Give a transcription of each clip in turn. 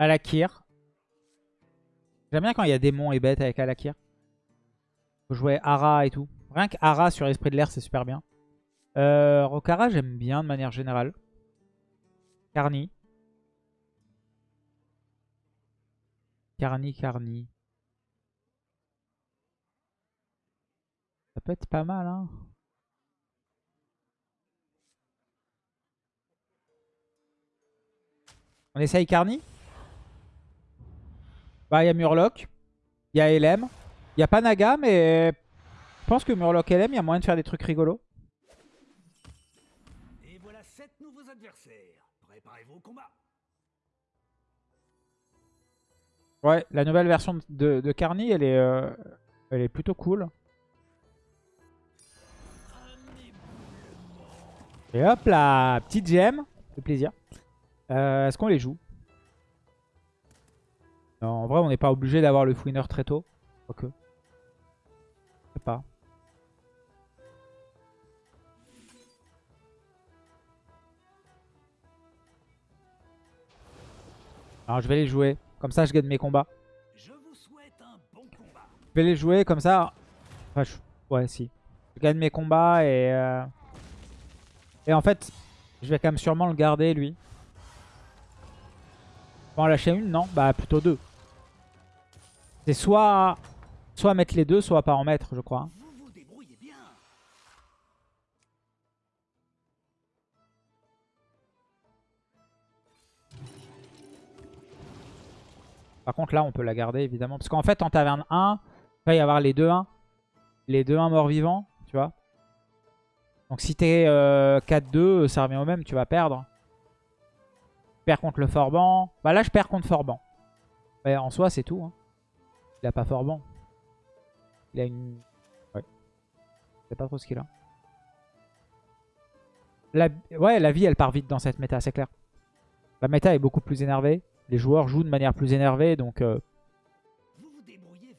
Alakir. J'aime bien quand il y a démons et bêtes avec Alakir. Faut jouer Ara et tout. Rien que Ara sur Esprit de l'air, c'est super bien. Euh, Rokara, j'aime bien de manière générale. Carni. Carni, Carni. Ça peut être pas mal, hein. On essaye Carni Bah, il y a Murloc. Il y a LM. Il n'y a pas Naga, mais je pense que Murloc LM, il y a moyen de faire des trucs rigolos. Et voilà sept nouveaux adversaires. Préparez-vous au combat. Ouais, la nouvelle version de, de Carni, elle est, euh, elle est plutôt cool. Et hop là, petite gemme, fait plaisir. Euh, Est-ce qu'on les joue? Non, en vrai, on n'est pas obligé d'avoir le Fouiner très tôt. Quoique. Je sais pas. Alors, je vais les jouer. Comme ça, je gagne mes combats. Je vous souhaite un bon combat. Je vais les jouer comme ça. Enfin, je- Ouais, si. Je gagne mes combats et... euh, Et en fait, je vais quand même sûrement le garder, lui. Bon, en lâcher une, non? Bah, plutôt deux. C'est soit... Soit mettre les deux, soit pas en mettre, je crois. Par contre, là, on peut la garder, évidemment. Parce qu'en fait, en taverne 1, il va y avoir les 2-1. Les 2-1 morts-vivants, tu vois. Donc si t'es euh, 4-2, ça revient au même, tu vas perdre. Tu perds contre le Forban. Bah là, je perds contre Forban. Ouais, en soi, c'est tout. hein. Il a pas Forban. Il a une... Ouais. Je sais pas trop ce qu'il a. La... Ouais, la vie, elle part vite dans cette méta, c'est clair. La méta est beaucoup plus énervée. Les joueurs jouent de manière plus énervée, donc... euh,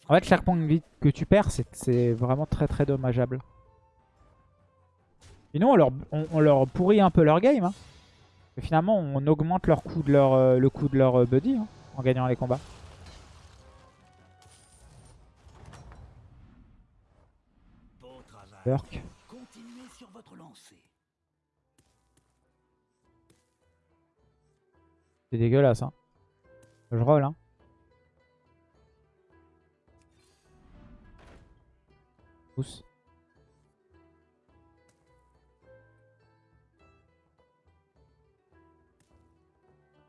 En fait, chaque point de vie que tu perds, c'est- vraiment très très dommageable. Sinon, on leur, on, leur pourrit un peu leur game. hein. Finalement, on augmente leur de leur, euh, le coût de leur euh, buddy hein, en gagnant les combats. Continuez sur votre lancée. C'est dégueulasse. Hein. Je roll. Hein. Pousse.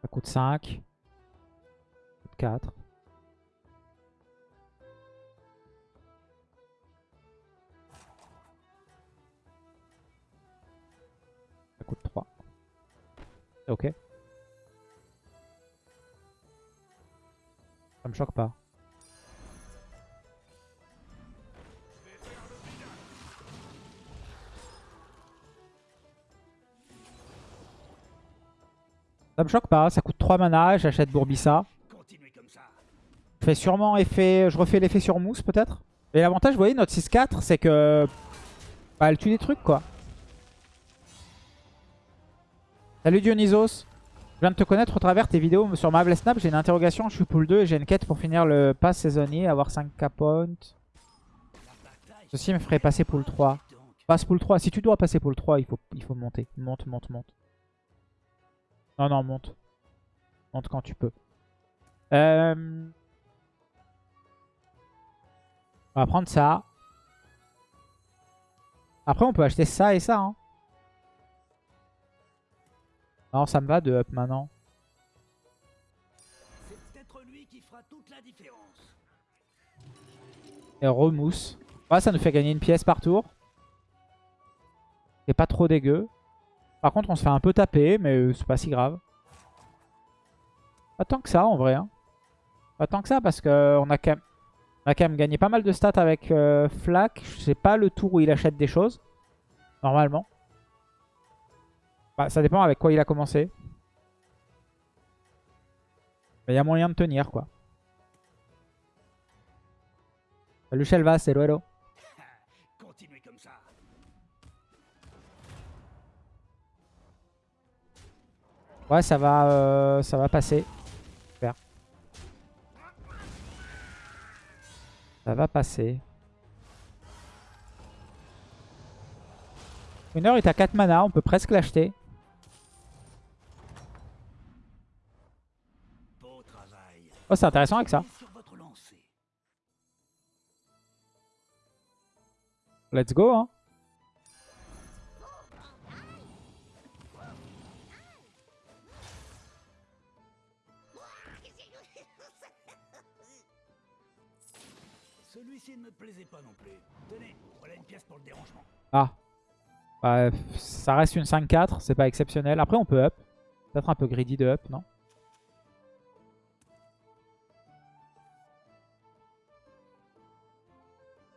Ça coûte 5. Ça coûte 4. Ok. Ça me choque pas. Ça me choque pas, ça coûte 3 mana, j'achète Bourbissa. Je fais sûrement effet. Je refais l'effet sur mousse peut-être. Et l'avantage, vous voyez, notre 6-4, c'est que. Bah, elle tue des trucs quoi. Salut Dionysos. Je viens de te connaître au travers tes vidéos sur Marvel Snap. J'ai une interrogation, je suis pool 2 et j'ai une quête pour finir le pass saisonnier, avoir 5k points. Ceci me ferait passer pool 3. Donc, Passe pool 3. Si tu dois passer pool 3, il faut, il faut monter. Monte, monte, monte. Non, non, monte. Monte quand tu peux. Euh... On va prendre ça. Après, on peut acheter ça et ça. hein. Non, ça me va de up maintenant. Et remousse. Ouais, ça nous fait gagner une pièce par tour. C'est pas trop dégueu. Par contre, on se fait un peu taper, mais euh, c'est pas si grave. Pas tant que ça, en vrai. hein. Pas tant que ça, parce qu'on a, quand même- on a quand même gagné pas mal de stats avec euh, Flack. Je sais pas le tour où il achète des choses. Normalement. Bah, ça dépend avec quoi il a commencé. Mais il y a moyen de tenir, quoi. Salut Shelvas, hello hello. Comme ça. Ouais, ça va, euh, ça va passer. Super. Ça va passer. Winner est à 4 mana, on peut presque l'acheter. Oh, c'est intéressant avec ça. Let's go, hein. Celui-ci ne me plaisait pas non plus. Tenez, voilà une pièce pour le dérangement. Ah. Bah, ça reste une 5-4, c'est pas exceptionnel. Après, on peut up. Peut-être un peu greedy de up, non?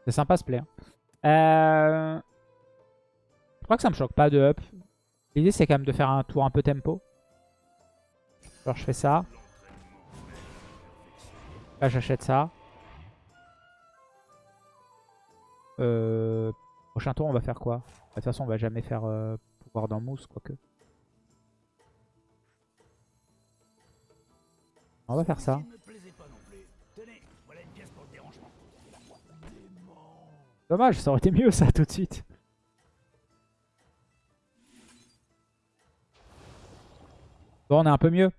C'est sympa ce play. hein. Euh... Je crois que ça me choque pas de up. L'idée, c'est quand même de faire un tour un peu tempo. Alors, je fais ça. Là, j'achète ça. Euh... Prochain tour, on va faire quoi? De toute façon, on va jamais faire euh, pouvoir dans mousse, quoique. On va faire ça. Dommage, ça aurait été mieux ça tout de suite. Bon, on est un peu mieux.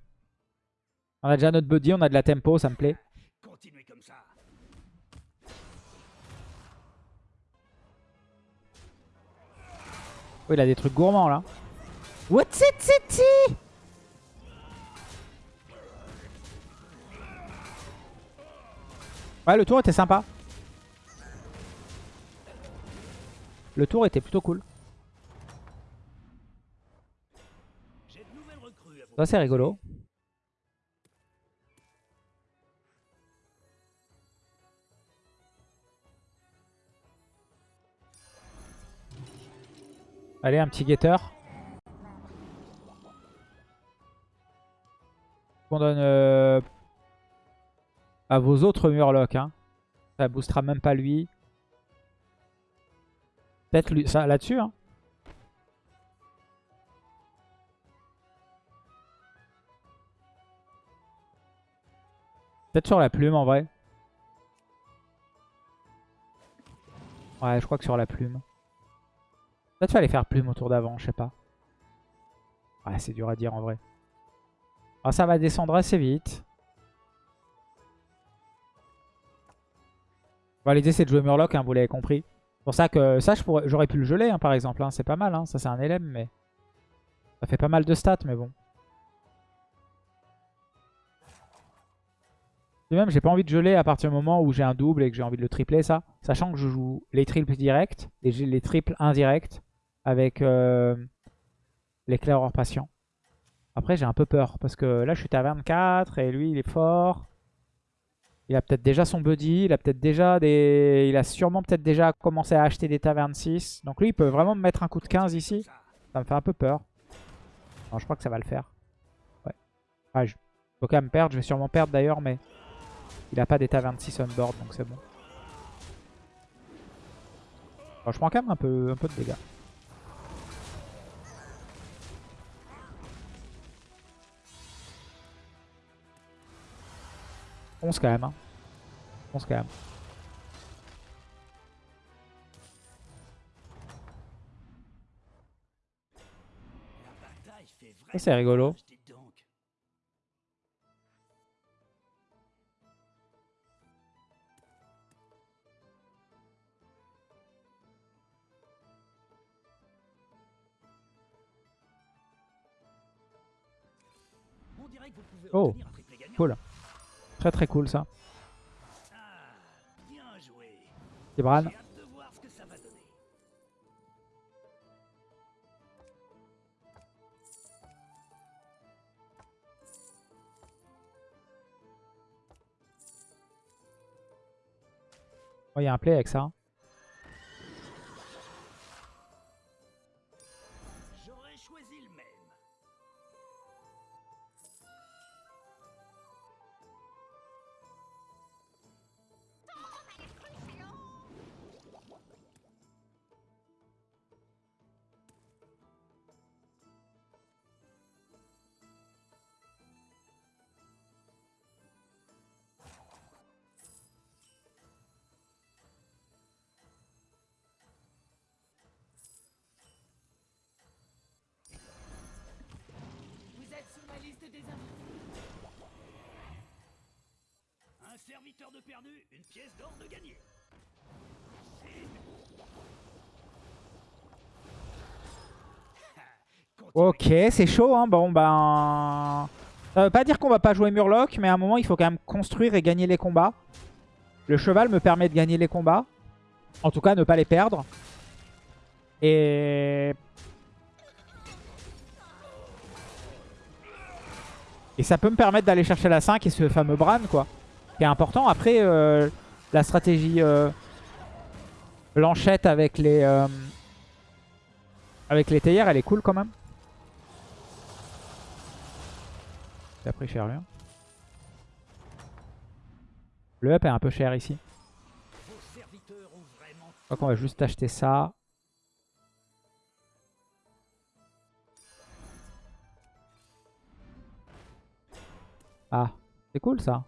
On a déjà notre body, on a de la tempo, ça me plaît. Continuez comme ça. Oh, il a des trucs gourmands là. What's it, city? Ouais, le tour était sympa. Le tour était plutôt cool. Ça, c'est rigolo. Allez, un petit guetteur. On donne euh, à vos autres murlocs. Hein. Ça boostera même pas lui. Peut-être là-dessus. Hein. Peut-être sur la plume en vrai. Ouais, je crois que sur la plume. Peut-être fallait faire plume au tour d'avant, je sais pas. Ouais, c'est dur à dire en vrai. Ah, ça va descendre assez vite. Bon, L'idée c'est de jouer Murloc, hein, vous l'avez compris. C'est pour ça que ça, j'aurais pu le geler hein, par exemple. hein. C'est pas mal, hein. ça c'est un LM, mais ça fait pas mal de stats, mais bon. Et même, j'ai pas envie de geler à partir du moment où j'ai un double et que j'ai envie de le tripler, ça. Sachant que je joue les triples directs et les triples indirects avec euh, l'éclaireur patient. Après, j'ai un peu peur parce que là, je suis taverne 4 et lui, il est fort. Il a peut-être déjà son buddy, il a peut-être déjà des... Il a sûrement peut-être déjà commencé à acheter des tavernes 6. Donc lui, il peut vraiment me mettre un coup de 15 ici. Ça. Me fait un peu peur. Non, je crois que ça va le faire. Ouais. Ah, je... Faut quand même perdre. Je vais sûrement perdre d'ailleurs, mais il a pas des tavernes 6 on board, donc c'est bon. Bon, je prends quand même un peu, un peu de dégâts. Onze quand même. Hein. 11 quand même. Vraiment Ça, c'est rigolo. Très très cool ça. Tibran. Donner. Oh, il y a un play avec ça. Serviteur pièce d'or de gagné. Ok, c'est chaud. Hein. Bon, ben... Ça veut pas dire qu'on va pas jouer Murloc, mais à un moment, il faut quand même construire et gagner les combats. Le cheval me permet de gagner les combats. En tout cas, ne pas les perdre. Et... Et ça peut me permettre d'aller chercher la 5 et ce fameux Bran, quoi. Qui est important. Après, euh, la stratégie euh, Blanchette avec les... Euh, avec les théières, elle est cool quand même. T'as pris cher lui. Le up est un peu cher ici. Je crois qu'on va juste acheter ça. Ah, c'est cool ça.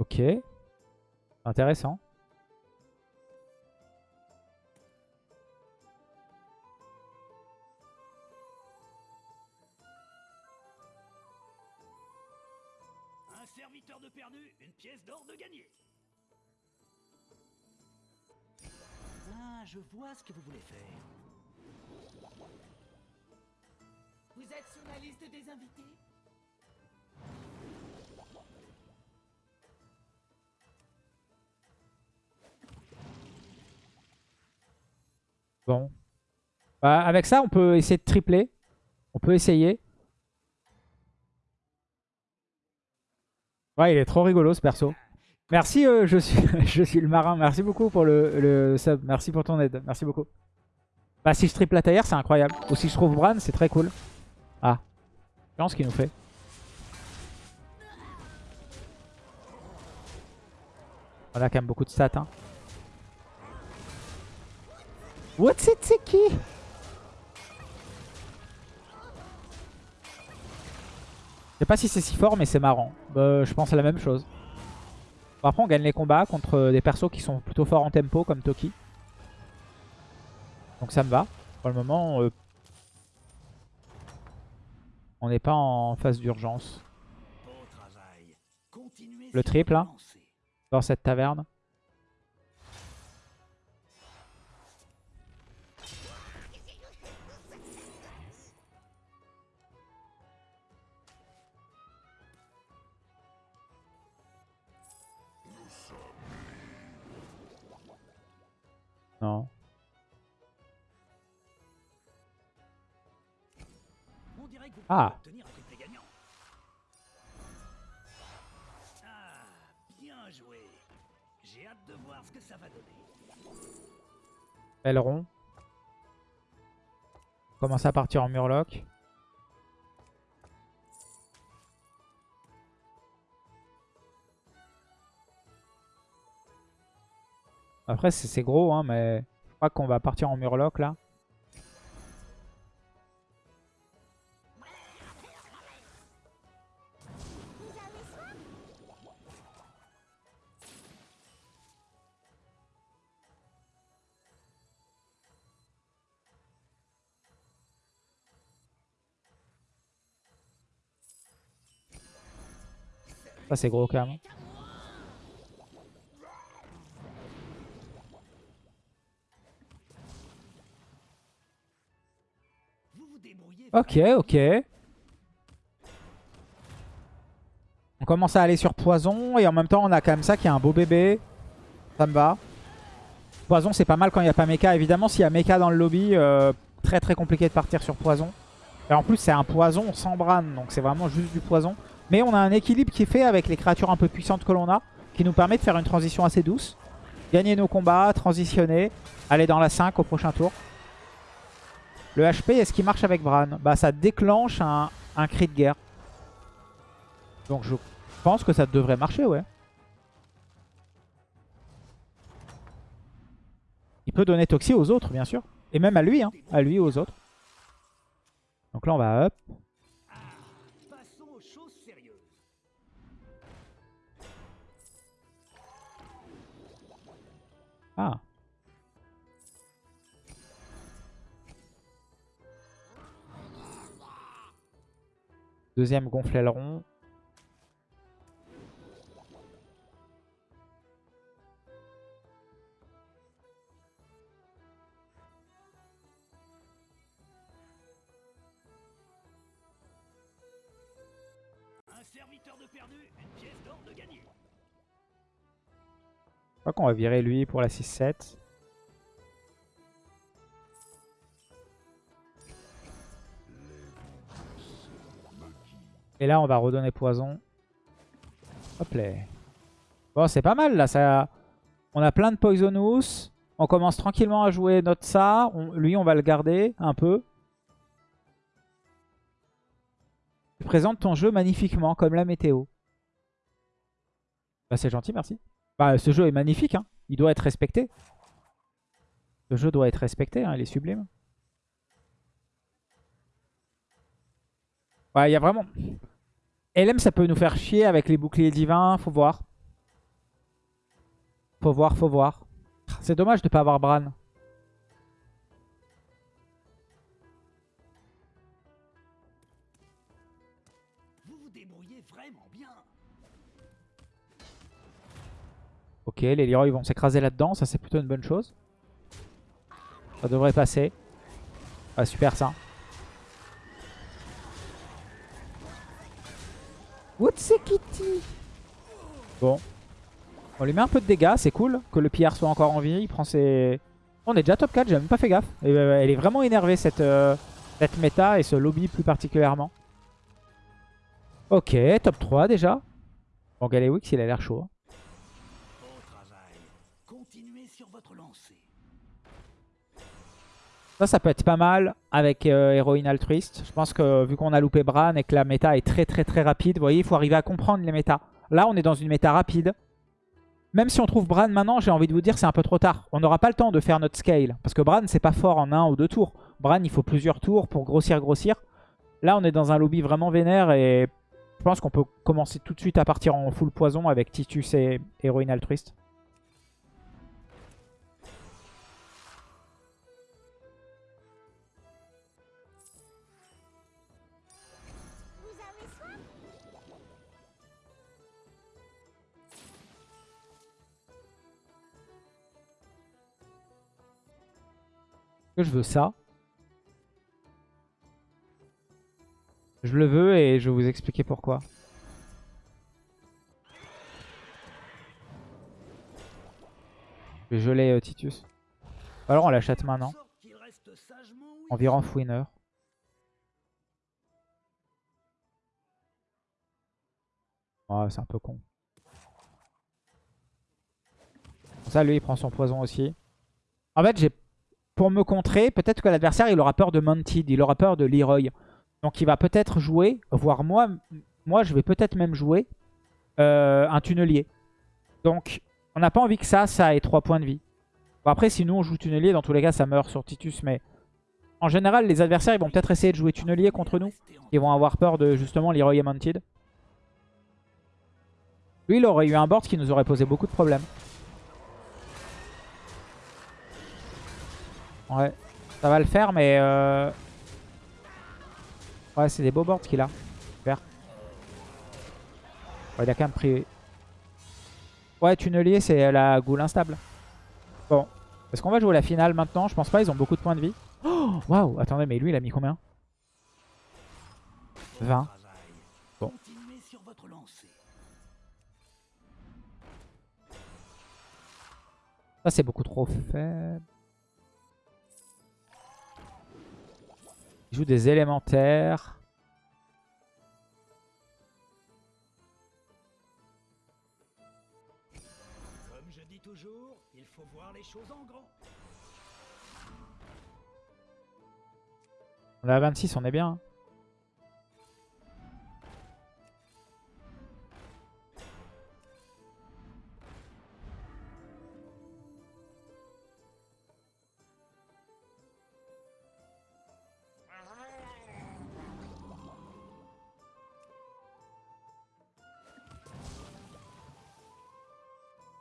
Ok. Intéressant. Un serviteur de perdu, une pièce d'or de gagné. Ah, je vois ce que vous voulez faire. Vous êtes sur la liste des invités? Bon. Bah, avec ça, on peut essayer de tripler. On peut essayer. Ouais, il est trop rigolo ce perso. Merci, euh, je, suis, je suis le marin. Merci beaucoup pour le, le sub. Merci pour ton aide. Merci beaucoup. Bah, si je triple la taillère, c'est incroyable. Ou si je trouve Bran, c'est très cool. Ah. Je pense qu'il nous fait. On a quand même beaucoup de stats. Hein. What's it, c'est qui Je sais pas si c'est si fort, mais c'est marrant. Bah, je pense à la même chose. Après, on gagne les combats contre des persos qui sont plutôt forts en tempo, comme Toki. Donc ça me va. Pour le moment, euh, on n'est pas en phase d'urgence. Le triple, hein. Dans cette taverne. Ah. obtenir un triplé gagnant. Ah, bien joué. J'ai hâte de voir ce que ça va donner. Aileron. Commence à partir en murloc. Après c'est c'est gros hein mais je crois qu'on va partir en murloc là. C'est gros quand même. Ok, ok. On commence à aller sur Poison et en même temps on a quand même ça qui est un beau bébé. Ça me va. Poison c'est pas mal quand il n'y a pas Mecha. Évidemment s'il y a Mecha dans le lobby, euh, très très compliqué de partir sur Poison. Et en plus c'est un Poison sans Bran, donc c'est vraiment juste du Poison. Mais on a un équilibre qui est fait avec les créatures un peu puissantes que l'on a, qui nous permet de faire une transition assez douce. Gagner nos combats, transitionner, aller dans la 5 au prochain tour. Le HP, est-ce qu'il marche avec Bran Bah ça déclenche un, cri de guerre. Donc je pense que ça devrait marcher, ouais. Il peut donner Toxie aux autres, bien sûr. Et même à lui, hein. À lui aux autres. Donc là, on va up. Ah. Deuxième gonfle aileron. Qu'on va virer lui pour la 6-7. Et là, on va redonner poison. Hop là. Bon, c'est pas mal là. Ça... On a plein de Poisonous. On commence tranquillement à jouer notre ça. Lui, on va le garder un peu. Tu présentes ton jeu magnifiquement, comme la météo. Bah, c'est gentil, merci. Bah, ce jeu est magnifique, hein. il doit être respecté. Ce jeu doit être respecté, hein, il est sublime. Ouais, il y a vraiment... LM, ça peut nous faire chier avec les boucliers divins, faut voir. Faut voir, faut voir. C'est dommage de pas avoir Bran. Ok, les Leroy vont s'écraser là-dedans, ça c'est plutôt une bonne chose. Ça devrait passer. Ah, super ça. What's Kitty Bon. On lui met un peu de dégâts, c'est cool que le PR soit encore en vie. Il prend ses... On est déjà top 4, j'ai même pas fait gaffe. Euh, elle est vraiment énervée cette, euh, cette méta et ce lobby plus particulièrement. Ok, top 3 déjà. Bon, Galewix il a l'air chaud. Ça, ça peut être pas mal avec euh, Héroïne Altruiste. Je pense que vu qu'on a loupé Bran et que la méta est très très très rapide, vous voyez, il faut arriver à comprendre les méta. Là, on est dans une méta rapide. Même si on trouve Bran maintenant, j'ai envie de vous dire c'est un peu trop tard. On n'aura pas le temps de faire notre scale. Parce que Bran, c'est pas fort en un ou deux tours. Bran, il faut plusieurs tours pour grossir, grossir. Là, on est dans un lobby vraiment vénère et je pense qu'on peut commencer tout de suite à partir en full poison avec Titus et Héroïne Altruiste. Je veux ça. Je le veux et je vais vous expliquer pourquoi. Je vais geler euh, Titus. Alors on l'achète maintenant. Environ fouineur. Ouais, c'est un peu con. Ça, lui, il prend son poison aussi. En fait, j'ai pour me contrer, peut-être que l'adversaire, il aura peur de Mounted, il aura peur de Leroy. Donc il va peut-être jouer, voire moi, moi je vais peut-être même jouer euh, un tunnelier. Donc on n'a pas envie que ça, ça ait 3 points de vie. Bon, après, si nous on joue tunnelier, dans tous les cas, ça meurt sur Titus, mais en général, les adversaires, ils vont peut-être essayer de jouer tunnelier contre nous. Ils vont avoir peur de justement Leroy et Mounted. Lui, il aurait eu un board qui nous aurait posé beaucoup de problèmes. Ouais, ça va le faire, mais... euh, Ouais, c'est des beaux boards qu'il a. Super. Ouais, il a quand même pris... Ouais, tunnelier, c'est la goule instable. Bon. Est-ce qu'on va jouer la finale maintenant? Je pense pas, ils ont beaucoup de points de vie. Oh Waouh Attendez, mais lui, il a mis combien? 20. travail. Bon. Ça, c'est beaucoup trop faible. Il joue des élémentaires. Comme je dis toujours, il faut voir les choses en grand. On est à 26, on est bien.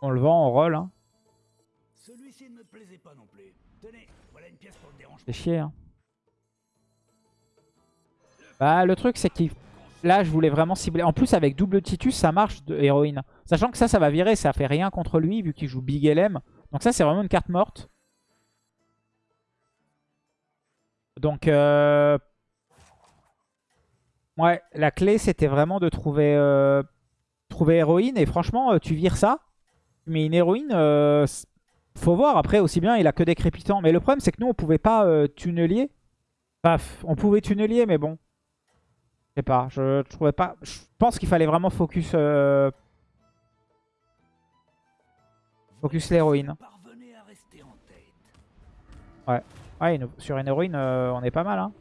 On le vend, on roll. Hein. Celui-ci ne me plaisait pas non plus. Tenez, voilà une pièce pour le dérange. C'est chier. Hein. Bah, le truc, c'est que là, je voulais vraiment cibler. En plus, avec double Titus, ça marche de héroïne. Sachant que ça, ça va virer. Ça fait rien contre lui, vu qu'il joue Big LM. Donc ça, c'est vraiment une carte morte. Donc, euh... ouais, la clé, c'était vraiment de trouver, euh, trouver héroïne. Et franchement, euh, tu vires ça. Mais une héroïne, euh, faut voir. Après, aussi bien, il a que des crépitants. Mais le problème, c'est que nous, on pouvait pas euh, tunnelier. Paf, on pouvait tunnelier, mais bon. Je sais pas, je, trouvais pas... Je pense qu'il fallait vraiment focus... euh, Focus l'héroïne. Ouais, une- sur une héroïne, euh, on est pas mal. Hein.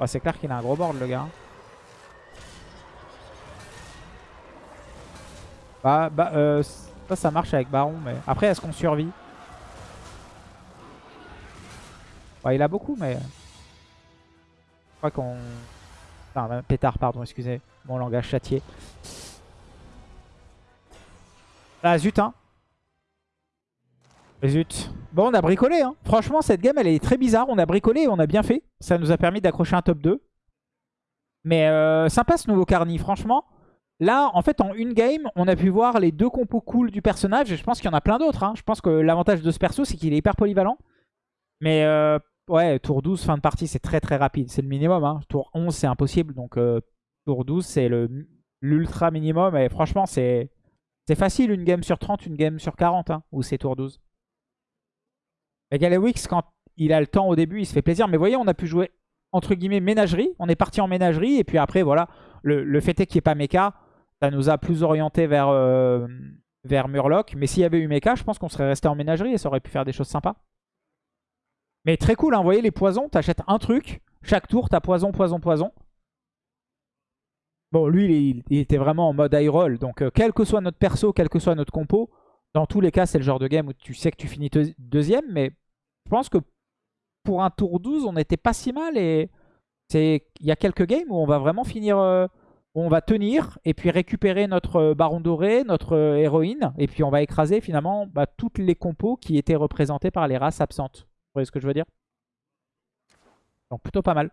Ouais, c'est clair qu'il a un gros board, le gars. Bah, bah euh, ça, ça marche avec Baron, mais après, est-ce qu'on survit? Ouais, il a beaucoup, mais... Je crois qu'on... Enfin, pétard, pardon, excusez mon langage châtié. Ah, zut, hein Zut. Bon, on a bricolé. Hein. Franchement, cette game, elle est très bizarre. On a bricolé et on a bien fait. Ça nous a permis d'accrocher un top 2. Mais euh, sympa ce nouveau Carny, franchement. Là, en fait, en une game, on a pu voir les deux compos cool du personnage. Et je pense qu'il y en a plein d'autres. hein. Je pense que l'avantage de ce perso, c'est qu'il est hyper polyvalent. Mais euh, ouais, tour 12, fin de partie, c'est très très rapide. C'est le minimum. hein. Tour 11, c'est impossible. Donc euh, tour 12, c'est l'ultra minimum. Et franchement, c'est facile une game sur 30, une game sur 40. Hein, ou c'est tour 12. Et Galewix, quand il a le temps au début, il se fait plaisir. Mais vous voyez, on a pu jouer entre guillemets ménagerie. On est parti en ménagerie. Et puis après, voilà, le, le fait est qu'il n'y ait pas mecha. Ça nous a plus orienté vers, euh, vers Murloc. Mais s'il y avait eu mecha, je pense qu'on serait resté en ménagerie et ça aurait pu faire des choses sympas. Mais très cool, hein, vous voyez les poisons, t'achètes un truc. Chaque tour, t'as poison, poison, poison. Bon, lui, il, était vraiment en mode high roll. Donc, euh, quel que soit notre perso, quel que soit notre compo, dans tous les cas, c'est le genre de game où tu sais que tu finis deux- deuxième. Mais je pense que pour un tour 12, on n'était pas si mal. Et il y a quelques games où on va vraiment finir... euh, on va tenir et puis récupérer notre euh, baron doré, notre euh, héroïne. Et puis on va écraser finalement bah, toutes les compos qui étaient représentées par les races absentes. Vous voyez ce que je veux dire? Donc plutôt pas mal.